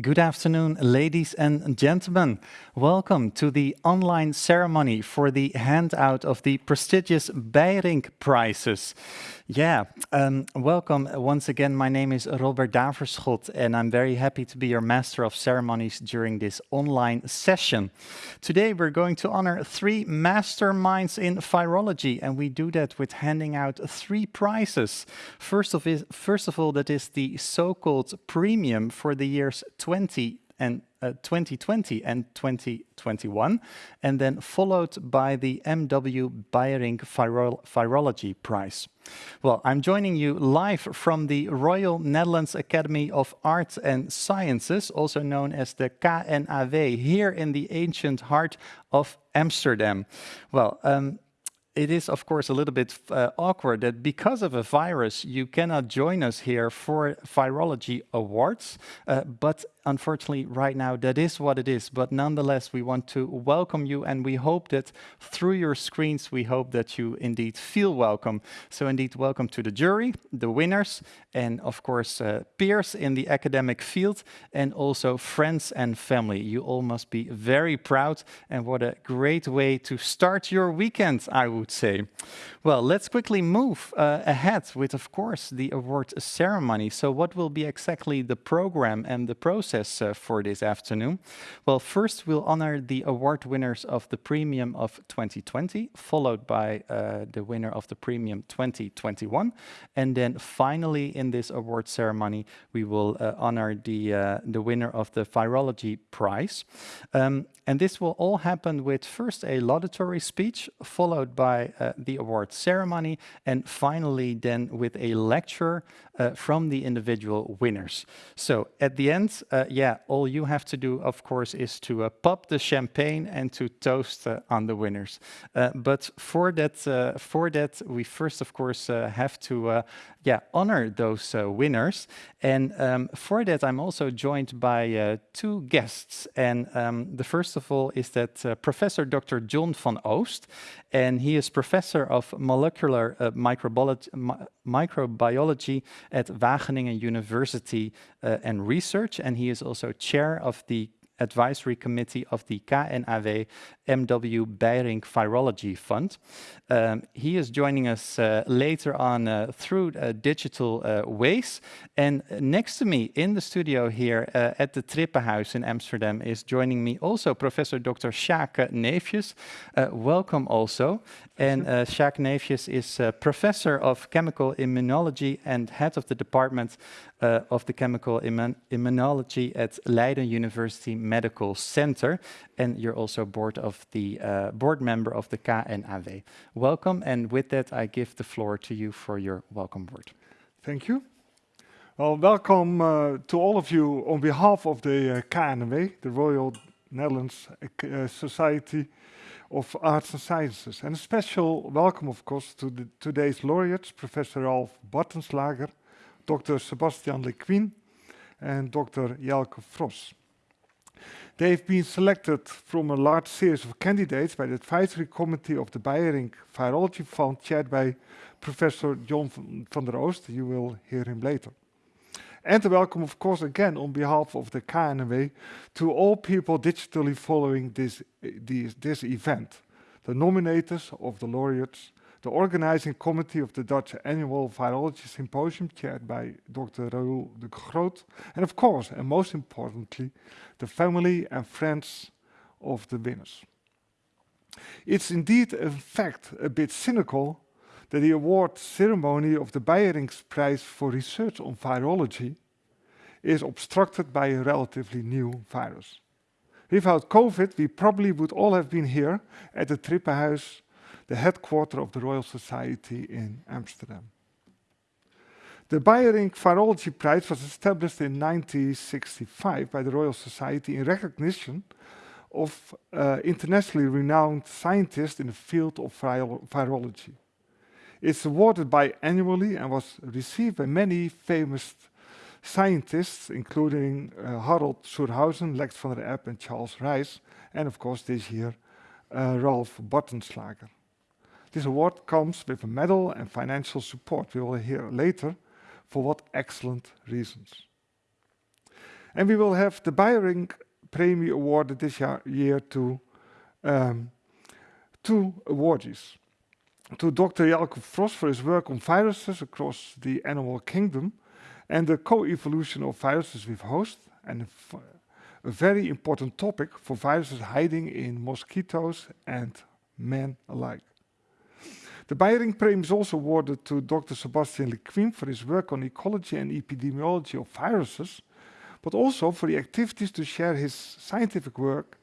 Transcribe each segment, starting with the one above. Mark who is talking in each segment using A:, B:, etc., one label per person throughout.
A: Good afternoon, ladies and gentlemen. Welcome to the online ceremony for the handout of the prestigious Beijerinck Prizes. Yeah, um, welcome once again. My name is Robert Daverschot and I'm very happy to be your Master of Ceremonies during this online session. Today we're going to honor three masterminds in virology and we do that with handing out three prizes. First of, first of all, that is the so-called premium for the years 20 and uh, 2020 and 2021, and then followed by the MW Beijerinck Virology Prize. Well, I'm joining you live from the Royal Netherlands Academy of Arts and Sciences, also known as the KNAW, here in the ancient heart of Amsterdam. Well, um, it is, of course, a little bit uh, awkward that because of a virus, you cannot join us here for Virology Awards. Uh, but unfortunately, right now, that is what it is. But nonetheless, we want to welcome you and we hope that through your screens, we hope that you indeed feel welcome. So indeed, welcome to the jury, the winners, and of course, uh, peers in the academic field, and also friends and family. You all must be very proud and what a great way to start your weekend, I would say. Well, let's quickly move uh, ahead with, of course, the award ceremony. So what will be exactly the program and the process process uh, for this afternoon? Well, first we'll honor the award winners of the Premium of 2020, followed by uh, the winner of the Premium 2021. And then finally in this award ceremony, we will uh, honor the, the winner of the Virology Prize. Um, and this will all happen with first a laudatory speech, followed by the award ceremony, and finally then with a lecture uh, from the individual winners. So at the end, uh, yeah, all you have to do, of course, is to uh, pop the champagne and to toast uh, on the winners. Uh, but for that, uh, for that, we first, of course, have to, yeah, honor those winners. And um, for that, I'm also joined by two guests. And um, the first of all is that Professor Dr. John van Oost, and he is professor of molecular microbiology, microbiology at Wageningen University uh, and Research, and he is also chair of the advisory committee of the KNAW MW Beijerinck Virology Fund. Um, he is joining us uh, later on uh, through uh, digital uh, ways. And next to me in the studio here uh, at the Trippenhuis in Amsterdam is joining me also Professor Dr. Sjaak Neefjes. Welcome also. And uh, Sjaak Neefjes is Professor of Chemical Immunology and Head of the Department of the Chemical Immun Immunology at Leiden University Medical Center. And you're also board of the board member of the KNAW welcome. And with that, I give the floor to you for your welcome word.
B: Thank you. Well, welcome uh, to all of you on behalf of the uh, KNW, the Royal Netherlands uh, Society of Arts and Sciences. And a special welcome, of course, to the, today's laureates, Professor Ralf Bartenschlager, Dr. Sebastian Lequime, and Dr. Jelke Fros. They've been selected from a large series of candidates by the advisory committee of the Beijerinck Virology Fund, chaired by Professor John van der Oost. You will hear him later. And welcome, of course, again on behalf of the KNW to all people digitally following this, this, this event, the nominators of the laureates, the organizing committee of the Dutch Annual Virology Symposium chaired by Dr. Raoul de Groot, and of course, and most importantly, the family and friends of the winners. It's indeed, in fact, a bit cynical that the award ceremony of the Beijerinck Prize for Research on Virology is obstructed by a relatively new virus. Without COVID, we probably would all have been here at the Trippenhuis the headquarters of the Royal Society in Amsterdam. The Beyerinck Virology Prize was established in 1965 by the Royal Society in recognition of uh, internationally renowned scientists in the field of virology. It's awarded biannually and was received by many famous scientists, including uh, Harald zur Hausen, Lex van der Eb, and Charles Rice, and of course this year, uh, Ralf Bartenschlager. This award comes with a medal and financial support. We will hear later for what excellent reasons. And we will have the Beijerinck Premie awarded this year to um, two awardees. To Dr. Jelke Fros for his work on viruses across the animal kingdom and the co-evolution of viruses with hosts, and a very important topic for viruses hiding in mosquitoes and men alike. The Beijerinck Premie is also awarded to Dr. Sebastian Lequime for his work on ecology and epidemiology of viruses, but also for the activities to share his scientific work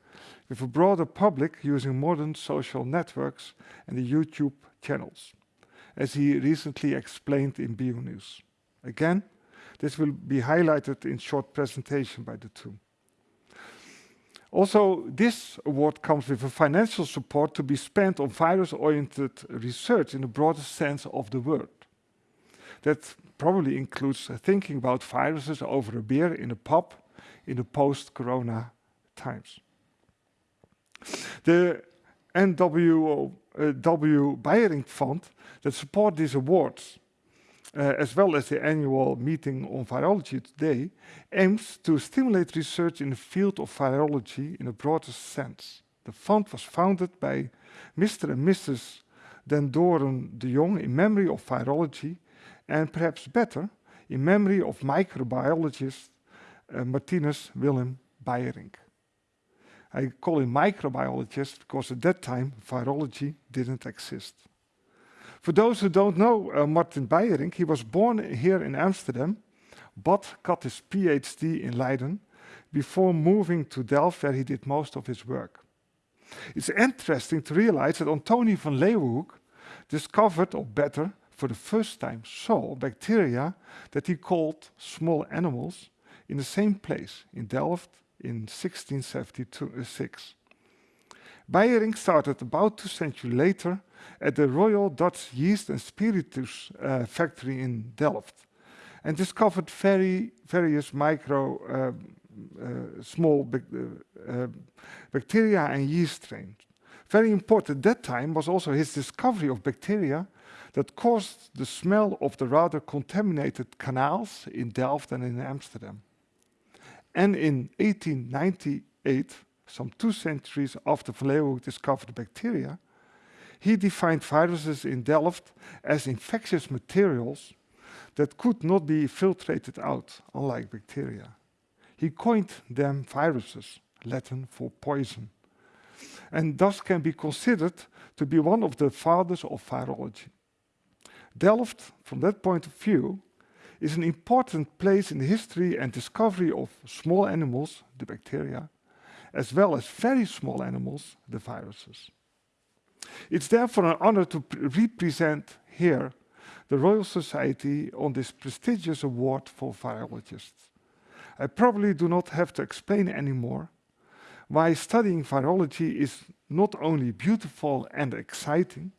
B: with a broader public using modern social networks and the YouTube channels, as he recently explained in BioNews. Again, this will be highlighted in short presentation by the two. Also, this award comes with a financial support to be spent on virus-oriented research in the broadest sense of the word. That probably includes thinking about viruses over a beer in a pub in the post-corona times. The NWO uh, W. Beijerinck Fund that support these awards uh, as well as the annual meeting on virology today, aims to stimulate research in the field of virology in a broader sense. The fund was founded by Mr. and Mrs. Den Dooren de Jong in memory of virology and perhaps better, in memory of microbiologist uh, Martinus Willem Beijerinck. I call him microbiologist because at that time virology didn't exist. For those who don't know uh, Martin Beijerinck, he was born here in Amsterdam, but got his PhD in Leiden before moving to Delft where he did most of his work. It's interesting to realize that Antoni van Leeuwenhoek discovered, or better, for the first time saw bacteria that he called small animals in the same place in Delft in 1676. Beijerinck started about two centuries later at the Royal Dutch Yeast and Spiritus uh, factory in Delft and discovered very various micro uh, small uh, uh, bacteria and yeast strains. Very important at that time was also his discovery of bacteria that caused the smell of the rather contaminated canals in Delft and in Amsterdam. And in 1898, some two centuries after Leeuwenhoek discovered bacteria, he defined viruses in Delft as infectious materials that could not be filtrated out, unlike bacteria. He coined them viruses, Latin for poison, and thus can be considered to be one of the fathers of virology. Delft, from that point of view, is an important place in the history and discovery of small animals, the bacteria, as well as very small animals, the viruses. It's therefore an honor to represent here the Royal Society on this prestigious award for virologists. I probably do not have to explain anymore why studying virology is not only beautiful and exciting,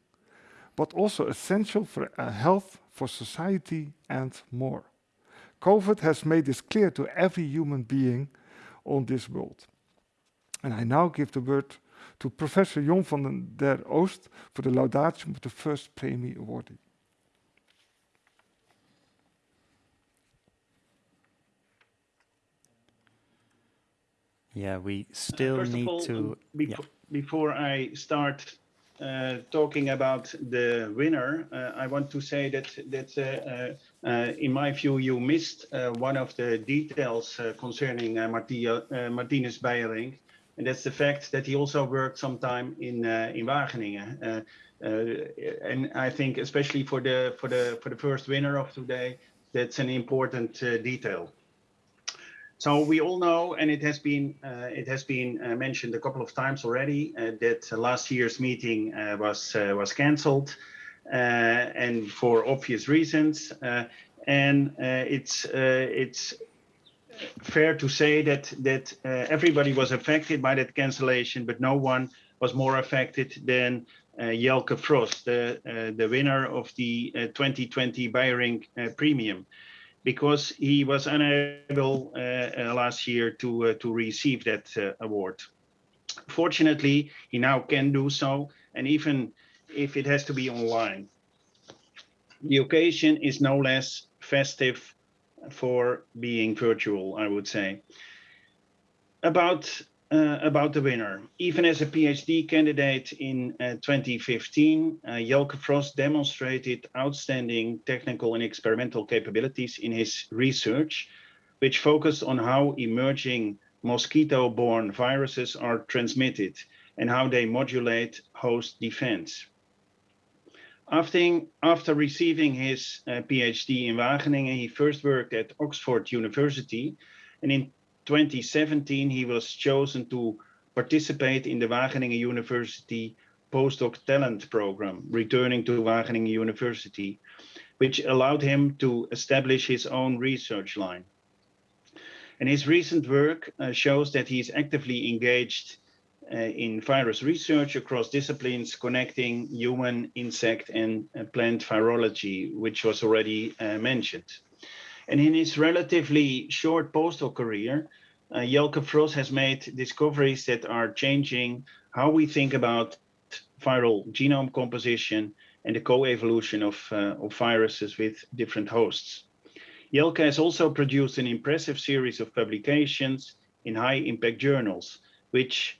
B: but also essential for uh, health, for society and more. COVID has made this clear to every human being on this world. And I now give the word to Professor John van der Oost for the laudation of the first Premie awardee.
A: Yeah, we still uh, need
C: all,
A: to.
C: Before, yeah. before I start uh, talking about the winner, uh, I want to say that that uh, uh in my view you missed uh, one of the details concerning Martia, Martinus Beijerinck and that's the fact that he also worked some time in uh, in Wageningen. Uh, uh, and I think especially for the for the for the first winner of today, that's an important uh, detail. So we all know, and it has been uh, it has been uh, mentioned a couple of times already, that last year's meeting was was cancelled, and for obvious reasons. and it's it's fair to say that that uh, everybody was affected by that cancellation, but no one was more affected than uh, Jelke Fros, the uh, the winner of the 2020 uh, uh, Premium, because he was unable uh, last year to to receive that award. Fortunately, he now can do so, and even if it has to be online. The occasion is no less festive for being virtual, I would say. About uh, about the winner. Even as a PhD candidate in uh, 2015, uh, Jelke Fros demonstrated outstanding technical and experimental capabilities in his research, which focused on how emerging mosquito-borne viruses are transmitted and how they modulate host defense. After, receiving his uh, PhD in Wageningen, he first worked at Oxford University and in 2017, he was chosen to participate in the Wageningen University postdoc talent program, returning to Wageningen University, which allowed him to establish his own research line. And his recent work uh, shows that he is actively engaged in virus research across disciplines connecting human, insect, and uh, plant virology, which was already uh, mentioned. And in his relatively short postdoc career, uh, Jelke Fros has made discoveries that are changing how we think about viral genome composition and the co-evolution of, uh, of viruses with different hosts. Jelke has also produced an impressive series of publications in high impact journals, which uh,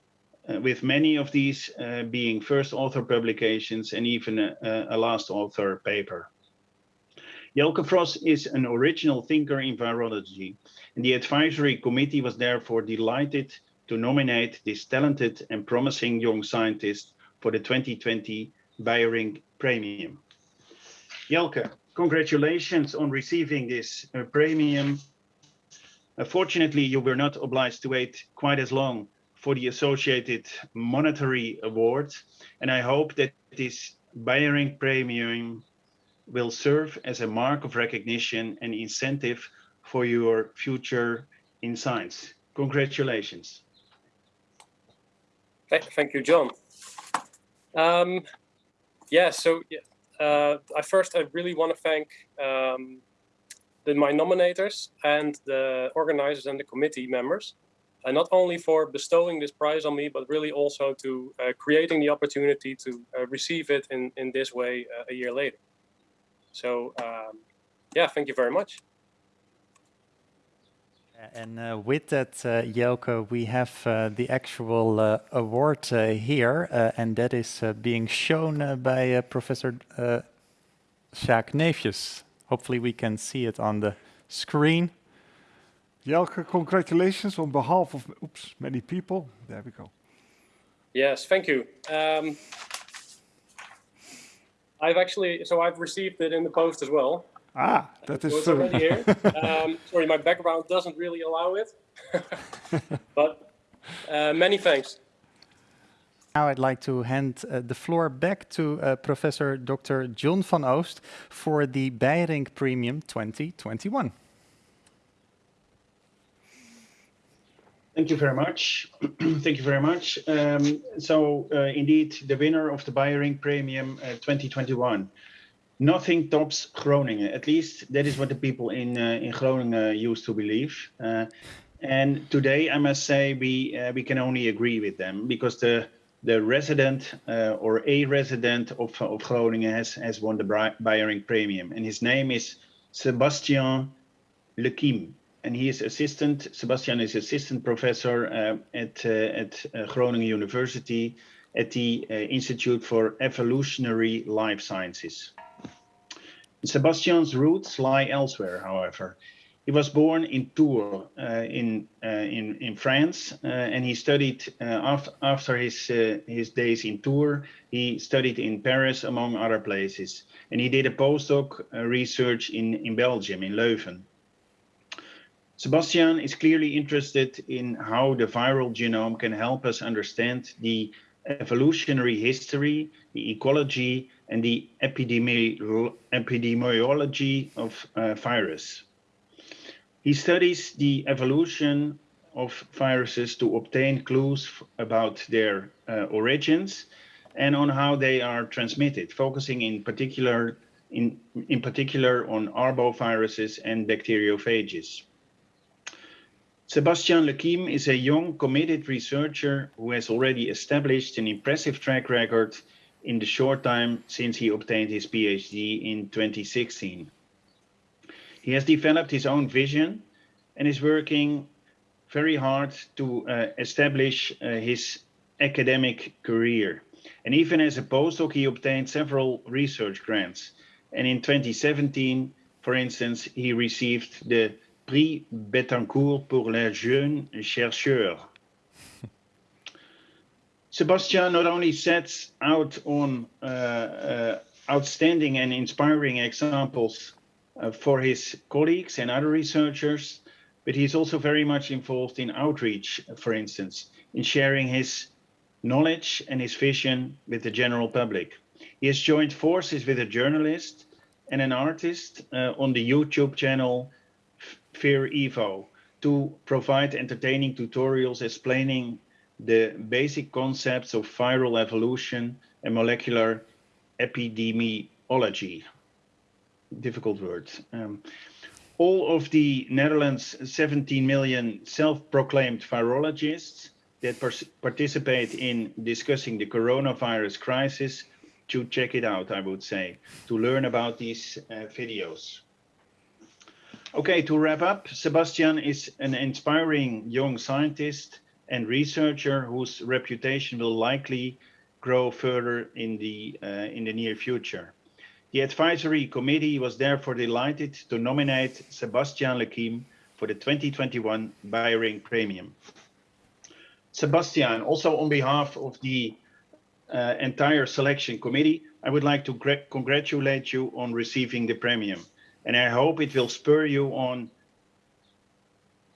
C: with many of these uh, being first author publications and even a, a last author paper. Jelke Fros is an original thinker in virology, and the advisory committee was therefore delighted to nominate this talented and promising young scientist for the 2020 Beijerinck Premium. Jelke, congratulations on receiving this uh, premium. Unfortunately, you were not obliged to wait quite as long for the associated monetary award, and I hope that this Beijerinck Premium will serve as a mark of recognition and incentive for your future in science. Congratulations.
D: Thank you, John. Um, yeah, so uh, I first I really want to thank um, the, my nominators and the organizers and the committee members, and not only for bestowing this prize on me, but really also to uh, creating the opportunity to uh, receive it in, in this way uh, a year later. So um, yeah, thank you very much.
A: And uh, with that, uh, Jelke, we have uh, the actual award here, and that is being shown by Professor uh, Sjaak Neefjes. Hopefully we can see it on the screen.
B: Jelke, congratulations on behalf of oops, many people. There we go.
D: Yes, thank you. Um, I've actually, so I've received it in the post as well.
B: Ah, that is
D: so. already here. Um, sorry, my background doesn't really allow it, but uh, many thanks.
A: Now I'd like to hand uh, the floor back to uh, Professor Dr. John van Oost for the Beijerinck Premium 2021.
C: Thank you very much. Thank you very much. Um, so uh, indeed, the winner of the Beijerinck Premium uh, 2021. Nothing tops Groningen. At least that is what the people in uh, in Groningen used to believe. Uh, and today, I must say, we uh, we can only agree with them because the the resident uh, or a resident of, of Groningen has has won the Beijerinck Premium, and his name is Sebastian Lequime and he is assistant, Sebastian is assistant professor uh, at, uh, at uh, Groningen University at the uh, Institute for Evolutionary Life Sciences. Sebastian's roots lie elsewhere, however. He was born in Tours uh, in, in, in France, and he studied after, after his, his days in Tours, he studied in Paris, among other places. And he did a postdoc research in, in Belgium, in Leuven. Sebastian is clearly interested in how the viral genome can help us understand the evolutionary history, the ecology, and the epidemi epidemiology of uh, virus. He studies the evolution of viruses to obtain clues about their uh, origins and on how they are transmitted, focusing in particular in, in particular on arboviruses and bacteriophages. Sebastian Lequime is a young, committed researcher who has already established an impressive track record in the short time since he obtained his PhD in 2016. He has developed his own vision and is working very hard to uh, establish uh, his academic career. And even as a postdoc, he obtained several research grants. And in 2017, for instance, he received the Prix Bettencourt pour les jeunes chercheurs. Sebastian not only sets out on uh, uh, outstanding and inspiring examples uh, for his colleagues and other researchers, but he's also very much involved in outreach, for instance, in sharing his knowledge and his vision with the general public. He has joined forces with a journalist and an artist uh, on the YouTube channel Virevo to provide entertaining tutorials explaining the basic concepts of viral evolution and molecular epidemiology. Difficult word. Um, all of the Netherlands' 17 million self-proclaimed virologists that participate in discussing the coronavirus crisis should check it out, I would say, to learn about these uh, videos. Okay, to wrap up, Sebastian is an inspiring young scientist and researcher whose reputation will likely grow further in the, uh, in the near future. The advisory committee was therefore delighted to nominate Sebastian Lequime for the 2021 Beijerinck Premium. Sebastian, also on behalf of the uh, entire selection committee, I would like to congratulate you on receiving the premium. And I hope it will spur you on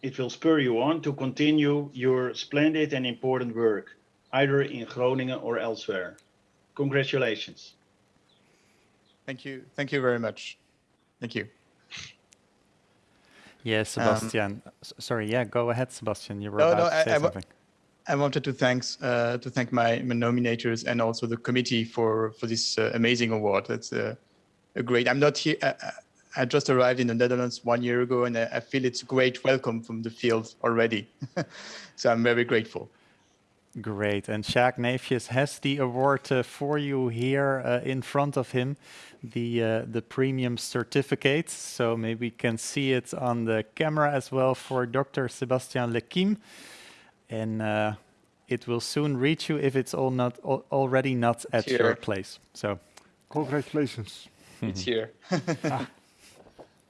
C: it will spur you on to continue your splendid and important work, either in Groningen or elsewhere. Congratulations.
E: Thank you. Thank you very much. Thank you.
A: Yeah, um, Sebastian. Um, sorry. Yeah, go ahead, Sebastian. You were no, about no, to say I, something.
E: I, I wanted to thanks uh, to thank my, my, nominators and also the committee for for this uh, amazing award. That's uh, a great. I'm not here. I just arrived in the Netherlands one year ago, and I, I feel it's a great welcome from the field already. so I'm very grateful.
A: Great. And Sjaak Neefjes has the award uh, for you here uh, in front of him, the uh, the premium certificate. So maybe we can see it on the camera as well for Dr. Sebastian Lequime. And uh, it will soon reach you if it's all not al already not at your place. So
B: congratulations.
E: It's here. ah.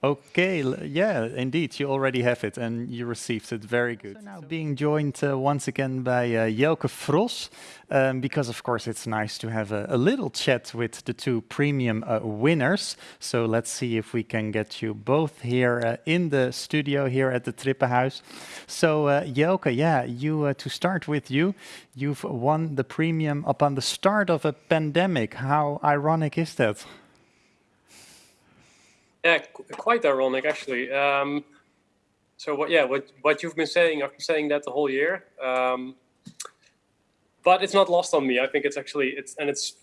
A: Okay, yeah, indeed, you already have it and you received it. Very good. So now being joined uh, once again by uh, Jelke Fros, um, because of course it's nice to have a, a little chat with the two premium uh, winners. So let's see if we can get you both here uh, in the studio here at the Trippenhuis. So uh, Jelke, yeah, you uh, to start with you, you've won the premium upon the start of a pandemic. How ironic is that?
D: Yeah, quite ironic actually. Um, so what? Yeah, what what you've been saying, I've been saying that the whole year. Um, but it's not lost on me. I think it's actually it's and it's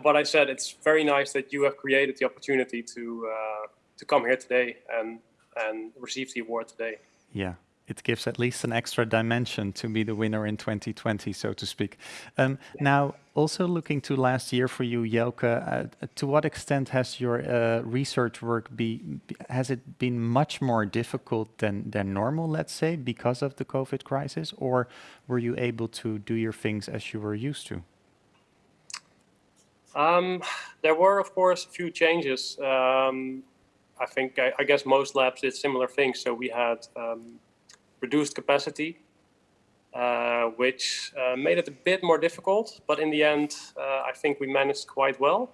D: what I said. It's very nice that you have created the opportunity to uh, to come here today and and receive the award today.
A: Yeah, it gives at least an extra dimension to be the winner in 2020, so to speak. Um, now, also looking to last year for you, Jelke, uh, to what extent has your uh, research work be, has it been much more difficult than, than normal, let's say, because of the COVID crisis, or were you able to do your things as you were used to?
D: Um, there were, of course, a few changes. Um, I think, I, I, guess most labs did similar things. So we had um, reduced capacity, uh, which uh, made it a bit more difficult. But in the end, uh, I think we managed quite well.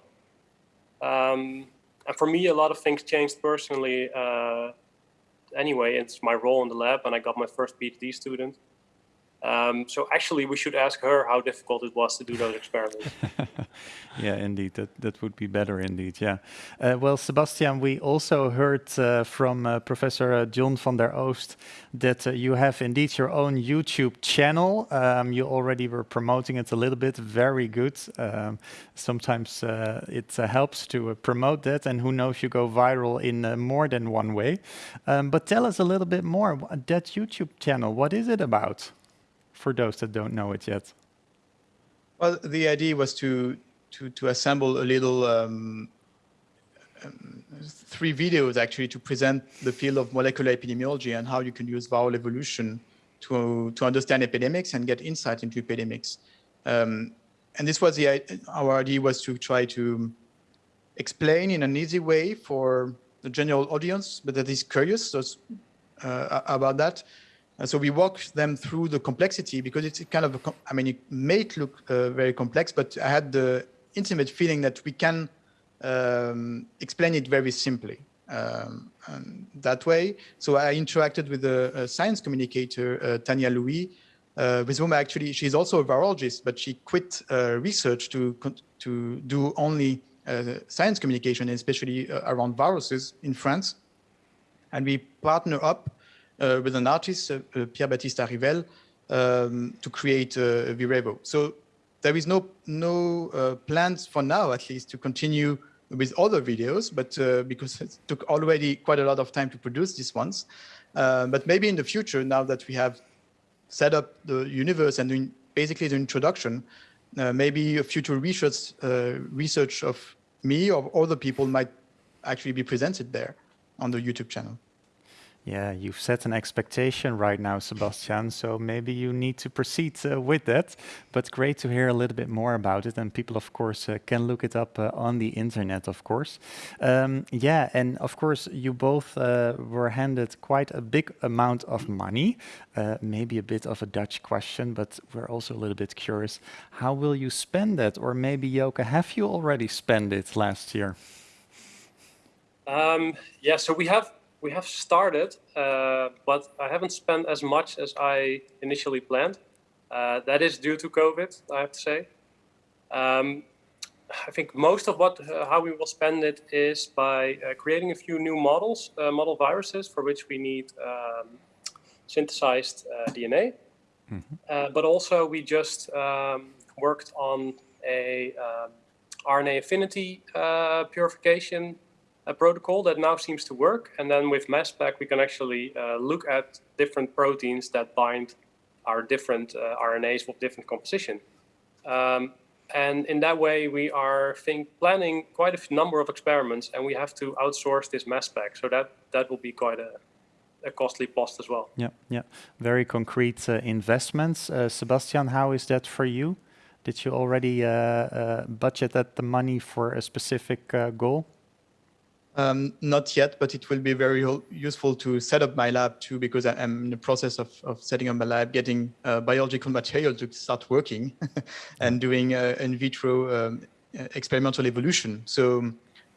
D: Um, and for me, a lot of things changed personally uh, anyway. It's my role in the lab, and I got my first PhD student. Um, so actually, we should ask her how difficult it was to do those experiments.
A: yeah, indeed, that that would be better, indeed. Yeah. Uh, well, Sebastian, we also heard uh, from uh, Professor uh, John van der Oost that uh, you have indeed your own YouTube channel. Um, you already were promoting it a little bit. Very good. Um, sometimes uh, it helps to promote that, and who knows, you go viral in more than one way. Um, but tell us a little bit more. That YouTube channel, what is it about? For those that don't know it yet?
E: Well, the idea was to to to assemble a little um, um, three videos actually to present the field of molecular epidemiology and how you can use viral evolution to, to understand epidemics and get insight into epidemics. Um, and this was the, our idea was to try to explain in an easy way for the general audience, but that is curious so, uh, about that. Uh, so we walk them through the complexity because it's kind of, a, I mean, it may look uh, very complex, but I had the intimate feeling that we can um, explain it very simply um, that way. So I interacted with a, a science communicator, uh, Tania Louis, uh, with whom actually she's also a virologist, but she quit uh, research to to do only uh, science communication, especially uh, around viruses in France. And we partner up with an artist, Pierre Baptiste Arrivel, um, to create uh, Virevo. So there is no no plans for now, at least, to continue with other videos, but uh, because it took already quite a lot of time to produce these ones. Uh, but maybe in the future, now that we have set up the universe and basically the introduction, uh, maybe a future research, uh, research of me or other people might actually be presented there on the YouTube channel.
A: Yeah, you've set an expectation right now, Sebastian, so maybe you need to proceed uh, with that. But great to hear a little bit more about it. And people, of course, uh, can look it up uh, on the internet, of course. Um, yeah, and of course, you both uh, were handed quite a big amount of money. Uh, maybe a bit of a Dutch question, but we're also a little bit curious. How will you spend that? Or maybe, Joke, have you already spent it last year?
D: Um, yeah, so we have we have started, uh, but I haven't spent as much as I initially planned. Uh, that is due to COVID, I have to say. Um, I think most of what uh, how we will spend it is by uh, creating a few new models, uh, model viruses for which we need um, synthesized uh, DNA. Mm -hmm. but also we just um, worked on a um, RNA affinity purification a protocol that now seems to work. And then with mass spec, we can actually uh, look at different proteins that bind our different uh, RNAs with different composition. Um, and in that way, we are think, planning quite a number of experiments, and we have to outsource this mass spec. So that that will be quite a, a costly cost as well.
A: Yeah, yeah, very concrete uh, investments. Uh, Sebastian, how is that for you? Did you already uh, uh, budget that the money for a specific goal?
E: Um, not yet, but it will be very useful to set up my lab too, because I am in the process of, of setting up my lab, getting uh, biological material to start working and doing uh, in vitro um, experimental evolution. So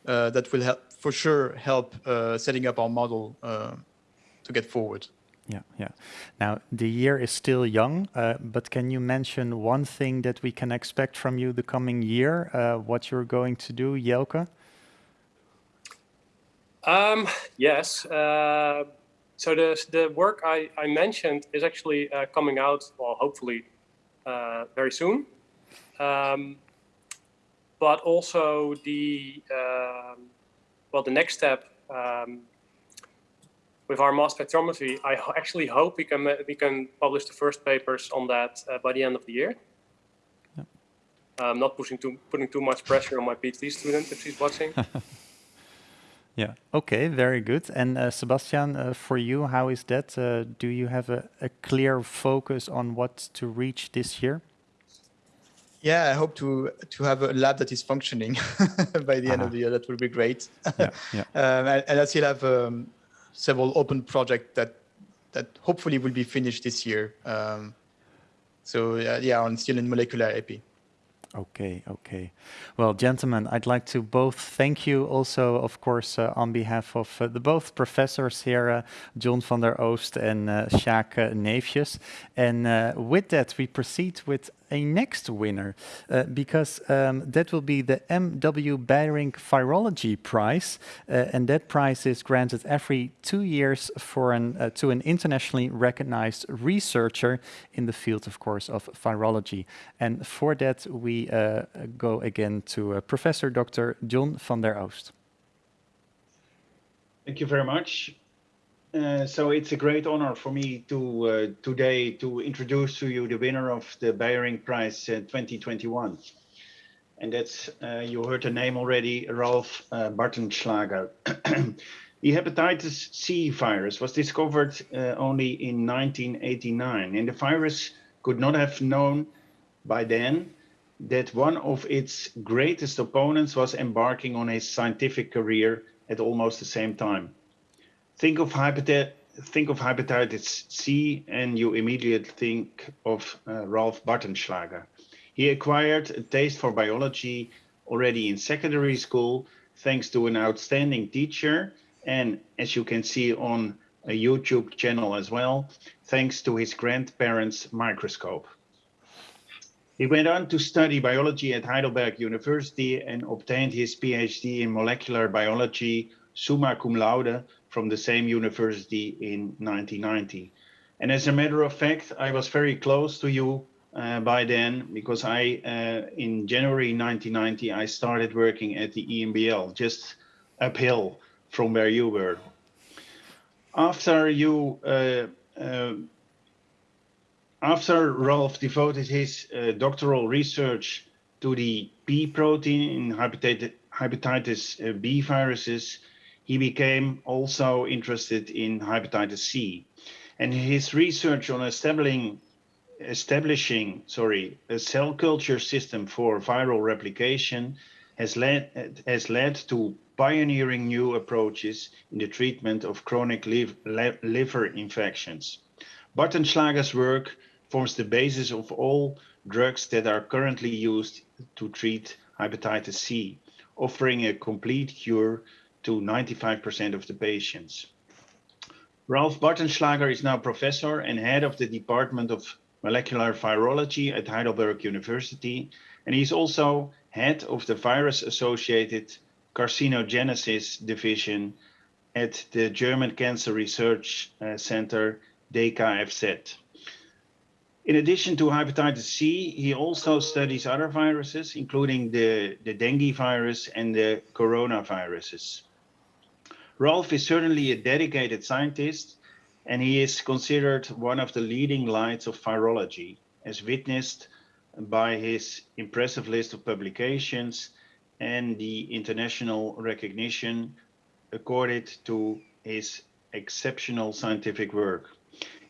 E: uh, that will help for sure help uh, setting up our model uh, to get forward.
A: Yeah, yeah. Now the year is still young, uh, but can you mention one thing that we can expect from you the coming year? what you're going to do, Jelke?
D: Um, yes. Uh, so the, the work I, I mentioned is actually uh, coming out, well, hopefully uh, very soon. Um, but also the, um, well, the next step um, with our mass spectrometry, I actually hope we can, we can publish the first papers on that uh, by the end of the year. I'm not pushing too, putting too much pressure on my PhD student if she's watching.
A: Yeah. Okay. Very good. And uh, Sebastian, uh, for you, how is that? Uh, do you have a, a, clear focus on what to reach this year?
E: Yeah, I hope to to have a lab that is functioning by the -huh. end of the year. That would be great. yeah, yeah. um, and, and, I still have um, several open projects that that hopefully will be finished this year. Um, so yeah, I'm still in molecular epi.
A: Okay, okay. Well, gentlemen, I'd like to both thank you also, of course, uh, on behalf of uh, the both professors here, uh, John van der Oost and uh, Sjaak uh, Neefjes. And uh, with that, we proceed with a next winner uh, because um, that will be the M.W. Beijerinck Virology Prize, uh, and that prize is granted every two years for an uh, to an internationally recognized researcher in the field, of course, of virology. And for that, we uh, go again to uh, Professor Dr. John van der Oost.
C: Thank you very much. Uh, so it's a great honor for me to uh, today to introduce to you the winner of the Beijerinck Prize uh, 2021. and that's, uh, you heard the name already, Ralph uh, Bartenschlager. the hepatitis C virus was discovered only in 1989, and the virus could not have known by then that one of its greatest opponents was embarking on a scientific career at almost the same time. Think of, think of hepatitis C and you immediately think of uh, Ralph Bartenschlager. He acquired a taste for biology already in secondary school thanks to an outstanding teacher and as you can see on a YouTube channel as well, thanks to his grandparents' microscope. He went on to study biology at Heidelberg University and obtained his PhD in molecular biology summa cum laude from the same university in 1990. And as a matter of fact, I was very close to you uh, by then because I, uh, in January 1990, I started working at the EMBL, just uphill from where you were. After you uh, uh after Ralph devoted his uh, doctoral research to the B protein in hepatitis, hepatitis uh, B viruses, he became also interested in hepatitis C. And his research on establishing, establishing sorry, a cell culture system for viral replication has led, has led to pioneering new approaches in the treatment of chronic liv liver infections. Bartenschlager's work forms the basis of all drugs that are currently used to treat hepatitis C, offering a complete cure to 95% of the patients. Ralph Bartenschlager is now professor and head of the Department of Molecular Virology at Heidelberg University, and he's also head of the virus-associated carcinogenesis division at the German Cancer Research uh, Center, DKFZ. In addition to hepatitis C, he also studies other viruses, including the, the dengue virus and the coronaviruses. Rolf is certainly a dedicated scientist, and he is considered one of the leading lights of virology, as witnessed by his impressive list of publications and the international recognition accorded to his exceptional scientific work.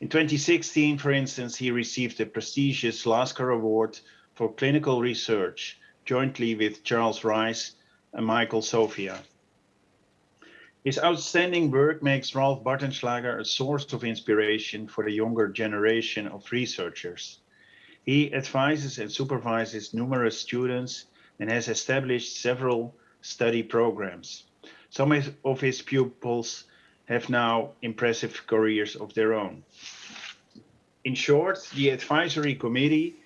C: In 2016, for instance, he received the prestigious Lasker Award for Clinical Research, jointly with Charles Rice and Michael Sofia. His outstanding work makes Ralph Bartenschlager a source of inspiration for the younger generation of researchers. He advises and supervises numerous students and has established several study programs. Some of his pupils have now impressive careers of their own. In short, the advisory committee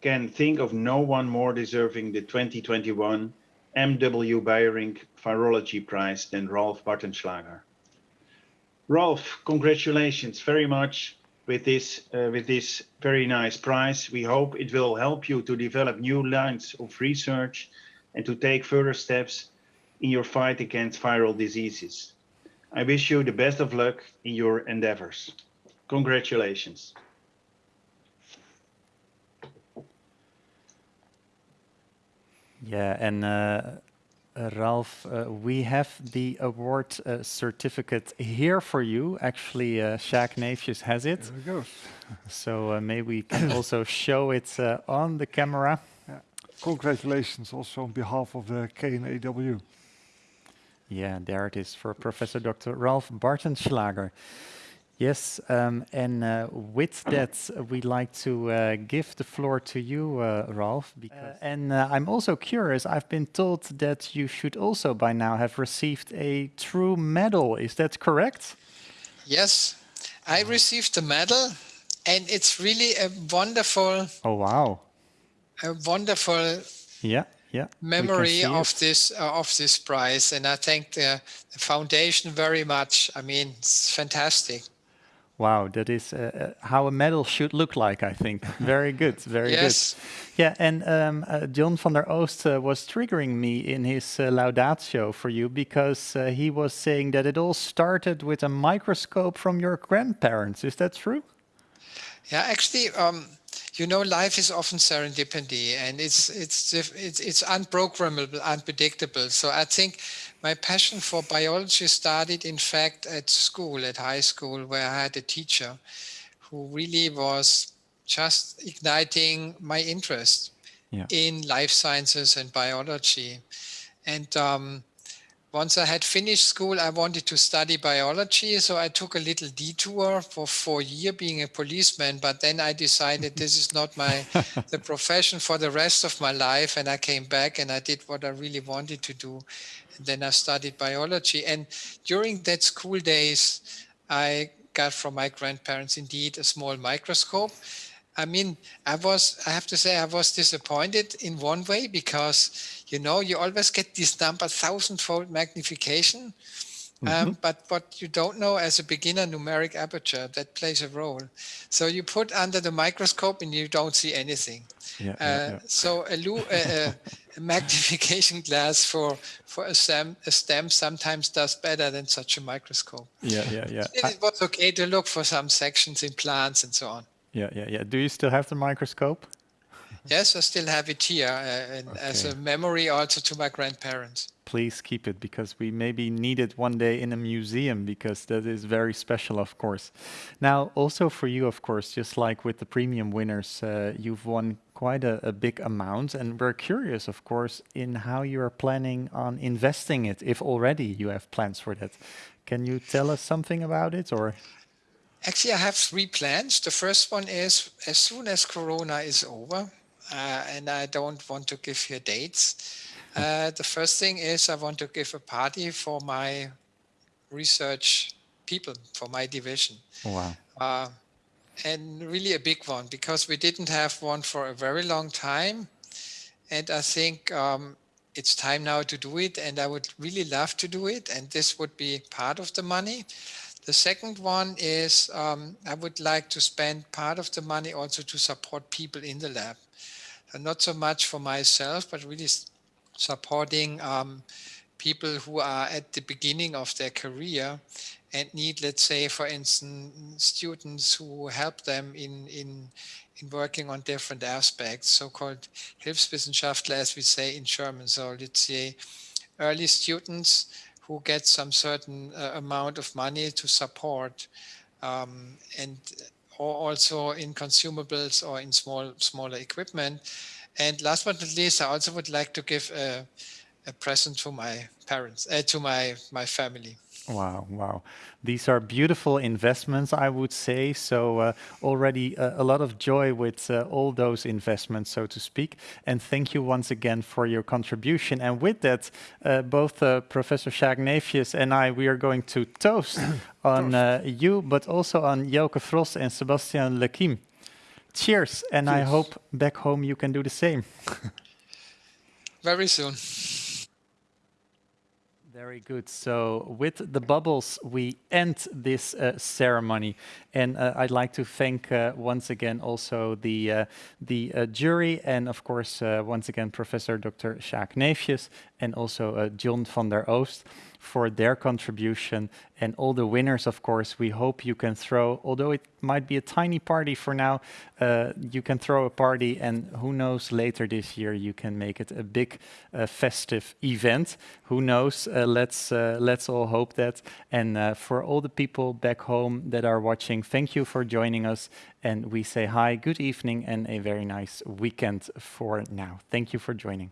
C: can think of no one more deserving the 2021 M.W. Beijerinck Virology Prize than Rolf Bartenschlager. Rolf, congratulations very much with this, uh, with this very nice prize. We hope it will help you to develop new lines of research and to take further steps in your fight against viral diseases. I wish you the best of luck in your endeavors. Congratulations.
A: Yeah, and uh, uh, Ralph, uh, we have the award uh, certificate here for you. Actually, uh, Sjaak Neefjes has it.
B: There we go.
A: So uh, maybe we can also show it uh, on the camera.
B: Yeah. Congratulations also on behalf of the KNAW.
A: Yeah, there it is for Professor Dr. Ralph Bartenschlager. Yes, um, and uh, with that, we'd like to uh, give the floor to you, uh, Ralph. Because, uh, and uh, I'm also curious, I've been told that you should also by now have received a true medal. Is that correct?
F: Yes, I received a medal, and it's really a wonderful.
A: Oh, wow.
F: A wonderful.
A: Yeah yeah,
F: memory of this uh, of this prize and i thank the, the, foundation very much i mean it's fantastic
A: wow that is uh, uh how a medal should look like i think. Very good very yes. good yeah and um, uh, john van der oost uh, was triggering me in his uh, laudatio for you because he was saying that it all started with a microscope from your grandparents. Is that true?
F: Yeah actually um, you know, life is often serendipity and it's, it's, it's, it's unprogrammable, unpredictable. So I think my passion for biology started, in fact, at school, at high school, where I had a teacher who really was just igniting my interest yeah. in life sciences and biology. And um, once I had finished school, I wanted to study biology. So I took a little detour for four years being a policeman. But then I decided this is not my the profession for the rest of my life. And I came back and I did what I really wanted to do. And then I studied biology. And during that school days, I got from my grandparents indeed a small microscope I mean, I was, I have to say, I was disappointed in one way because, you know, you always get this number thousand-fold magnification. Mm -hmm. um, but what you don't know as a beginner numeric aperture that plays a role. So you put under the microscope and you don't see anything. Yeah, uh, yeah, yeah. So a, a, a, magnification glass for for a stem, a stem sometimes does better than such a microscope.
A: Yeah, yeah, yeah.
F: It, it was okay to look for some sections in plants and so on.
A: Yeah, yeah, yeah. Do you still have the microscope?
F: Yes, I still have it here uh, okay. as a memory also to my grandparents.
A: Please keep it because we maybe need it one day in a museum because that is very special, of course. Now, also for you, of course, just like with the premium winners, uh, you've won quite a, a, big amount and we're curious, of course, in how you are planning on investing it, if already you have plans for that. Can you tell us something about it or?
F: Actually, I have three plans. The first one is as soon as Corona is over, uh, and I don't want to give you dates. Uh, the first thing is I want to give a party for my research people, for my division.
A: Wow. Uh,
F: and really a big one because we didn't have one for a very long time. And I think um, it's time now to do it. And I would really love to do it. And this would be part of the money. The second one is um, I would like to spend part of the money also to support people in the lab. And not so much for myself, but really supporting um, people who are at the beginning of their career and need, let's say, for instance, students who help them in, in, in working on different aspects, so-called Hilfswissenschaftler, as we say in German. So let's say early students who get some certain uh, amount of money to support um, and or also in consumables or in small smaller equipment. And last but not least, I also would like to give a, a present to my parents, uh, to my my family.
A: Wow, wow. These are beautiful investments, I would say. So uh, already uh, a lot of joy with uh, all those investments, so to speak. And thank you once again for your contribution. And with that, uh, both uh, Professor Jacques Neefjes and I, we are going to toast on uh, you, but also on Jelke Fros and Sebastian Lequime. Cheers, and Cheers. I hope back home you can do the same.
F: Very soon.
A: Very good. So with the bubbles, we end this uh, ceremony. And uh, I'd like to thank uh, once again also the, uh, the uh, jury and of course, uh, once again, Professor Dr. Jacques Neefjes and also John van der Oost for their contribution and all the winners, of course, we hope you can throw, although it might be a tiny party for now, uh, you can throw a party and who knows, later this year you can make it a big uh, festive event. Who knows, uh, let's, uh, let's all hope that. And uh, for all the people back home that are watching, thank you for joining us. And we say hi, good evening and a very nice weekend for now. Thank you for joining.